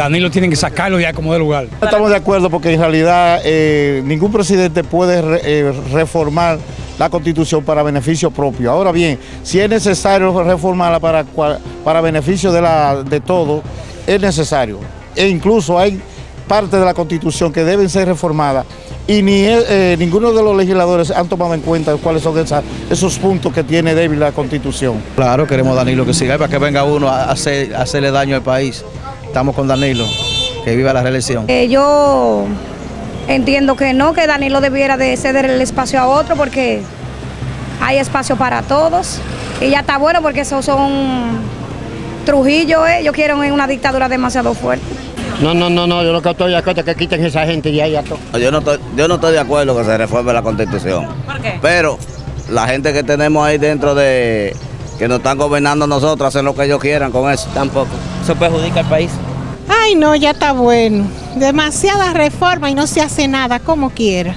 Danilo tiene que sacarlo ya como de lugar. Estamos de acuerdo porque en realidad eh, ningún presidente puede re- eh, reformar la constitución para beneficio propio. Ahora bien, si es necesario reformarla para, para beneficio de, la, de todo, es necesario. E incluso hay partes de la constitución que deben ser reformadas y ni eh, ninguno de los legisladores han tomado en cuenta cuáles son esa- esos puntos que tiene débil la constitución. Claro, queremos Danilo que siga para que venga uno a hacer, a hacerle daño al país. Estamos con Danilo, que viva la reelección. Eh, yo entiendo que no, que Danilo debiera de ceder el espacio a otro porque hay espacio para todos. Y ya está bueno porque esos son Trujillo, eh. Yo quiero una dictadura demasiado fuerte. No, no, no, no, yo lo que estoy de acuerdo es que quiten esa gente y ahí ya todo. Yo no, estoy, yo no estoy de acuerdo que se reforme la constitución. ¿Por qué? Pero la gente que tenemos ahí dentro de que nos están gobernando nosotros hacen lo que ellos quieran con eso. Tampoco. Eso perjudica al país. Ay, no, ya está bueno. Demasiada reforma y no se hace nada como quiera.